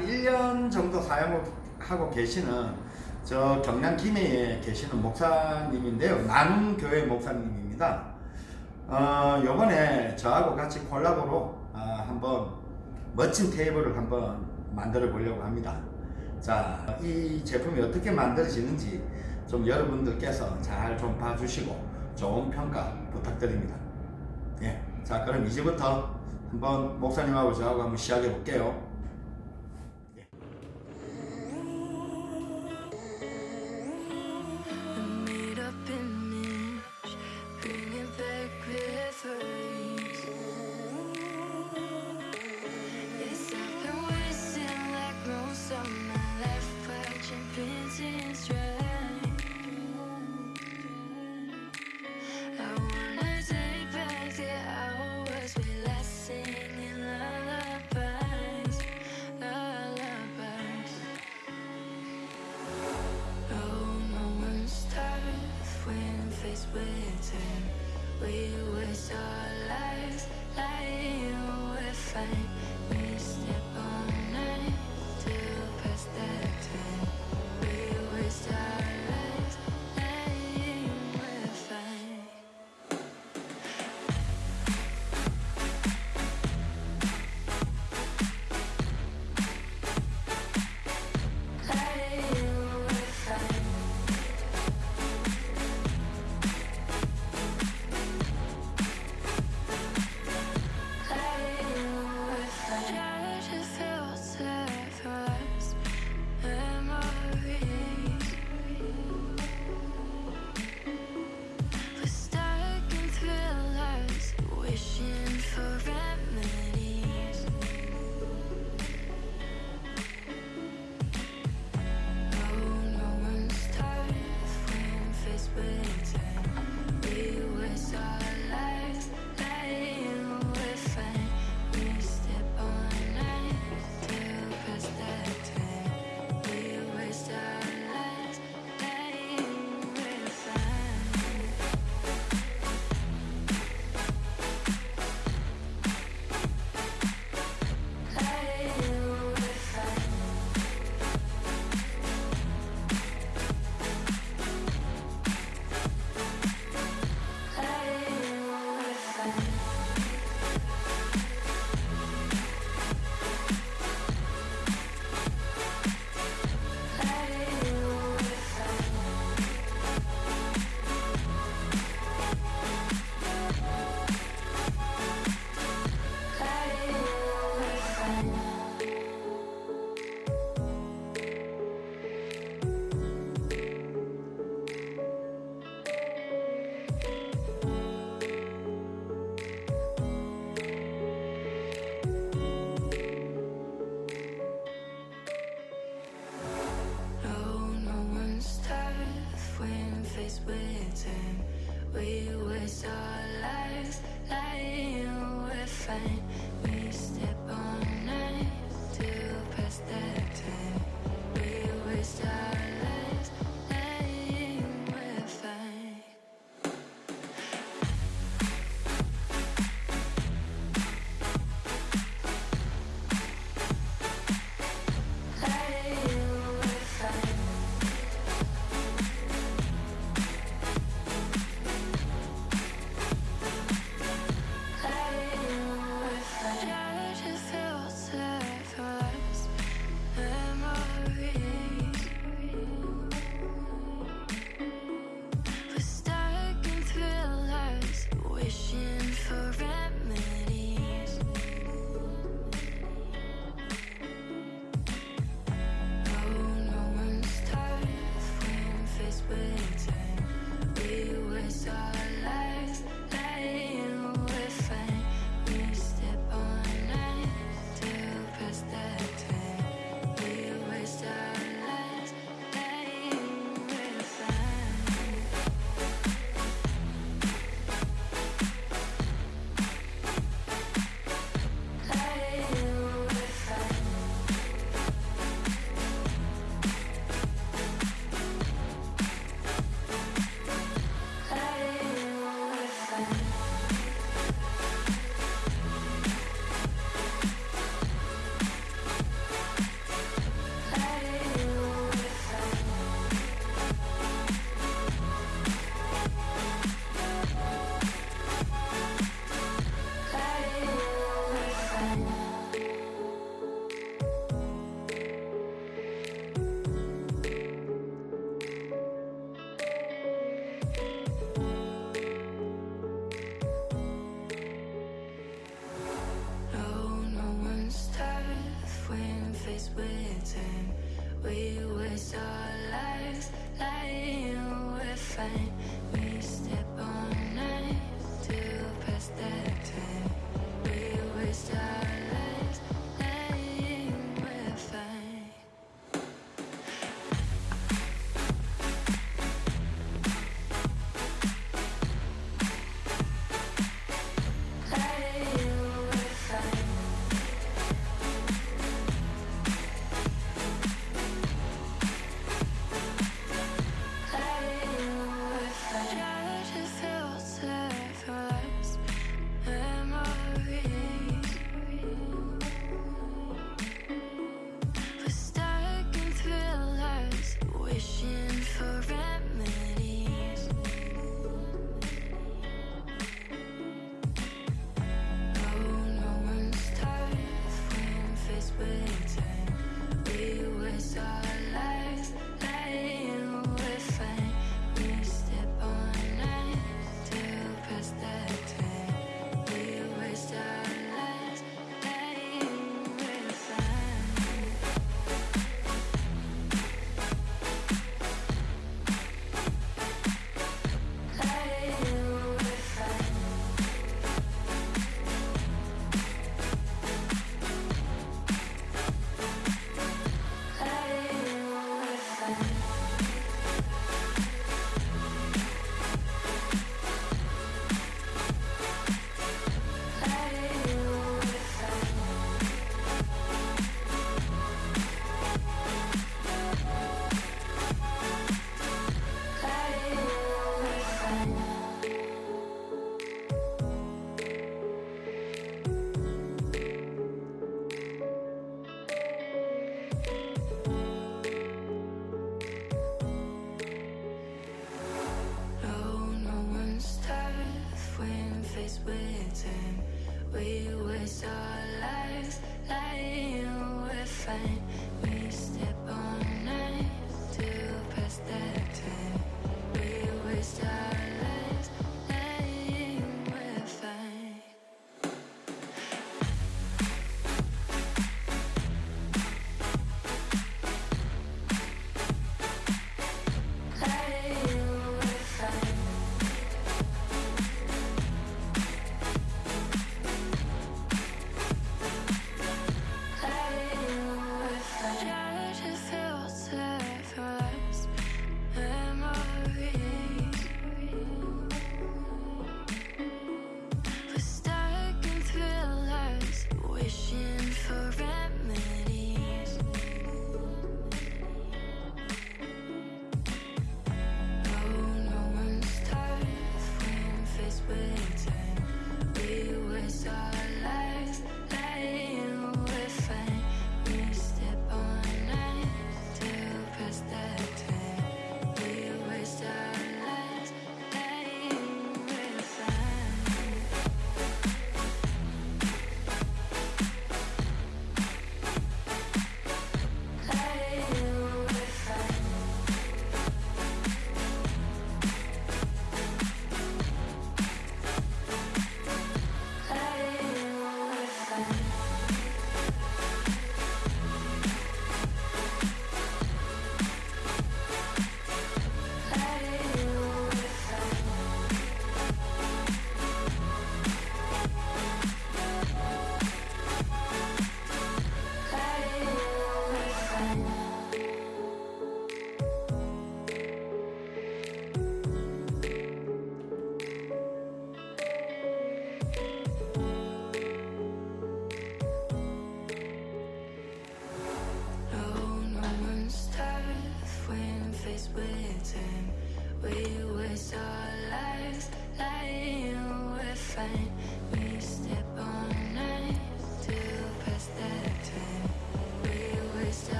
한 1년 정도 사용하고 계시는 저 경남 김해에 계시는 목사님인데요. 나눔교회 목사님입니다. 어, 요번에 저하고 같이 콜라보로 아, 한번 멋진 테이블을 한번 만들어 보려고 합니다. 자, 이 제품이 어떻게 만들어지는지 좀 여러분들께서 잘 좀 봐주시고 좋은 평가 부탁드립니다. 예. 자, 그럼 이제부터 한번 목사님하고 저하고 한번 시작해 볼게요. We waste our lives lying we're fine.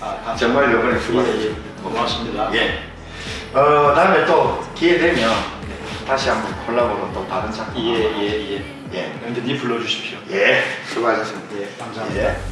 아, 정말 이번에 예, 수고하셨습니다. 예. 고맙습니다. 예. 어 다음에 또 기회 되면 다시 한번 콜라보로 또 다른 작품. 예, 예, 예. 예. 언제든지 불러주십시오. 예. 수고하셨습니다. 예, 감사합니다. 예.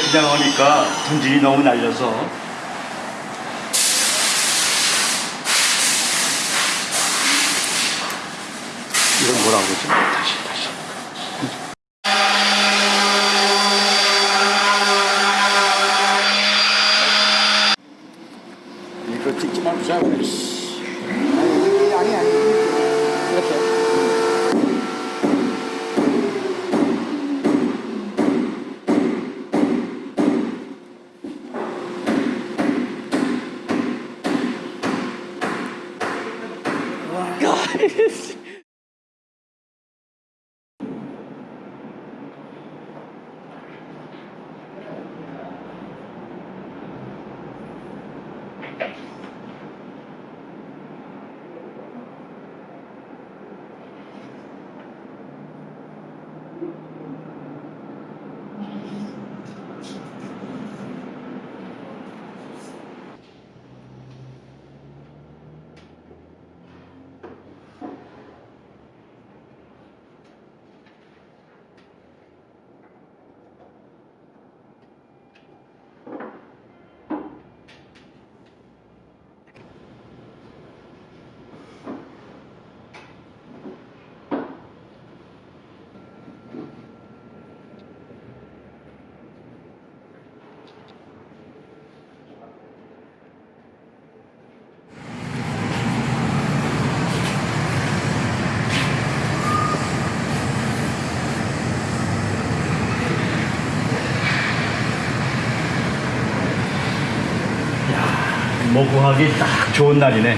그냥 오니까 품질이 너무 날려서 it's just- 먹고하기 딱 좋은 날이네.